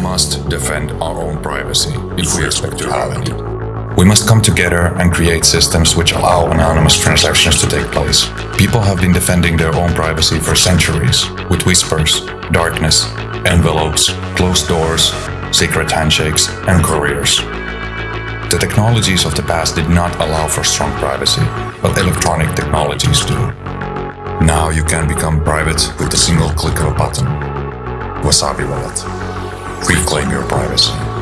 must defend our own privacy if we expect to have any. We must come together and create systems which allow anonymous transactions to take place. People have been defending their own privacy for centuries with whispers, darkness, envelopes, closed doors, secret handshakes, and couriers. The technologies of the past did not allow for strong privacy, but electronic technologies do. Now you can become private with a single click of a button. Wasabi Wallet. Reclaim your privacy.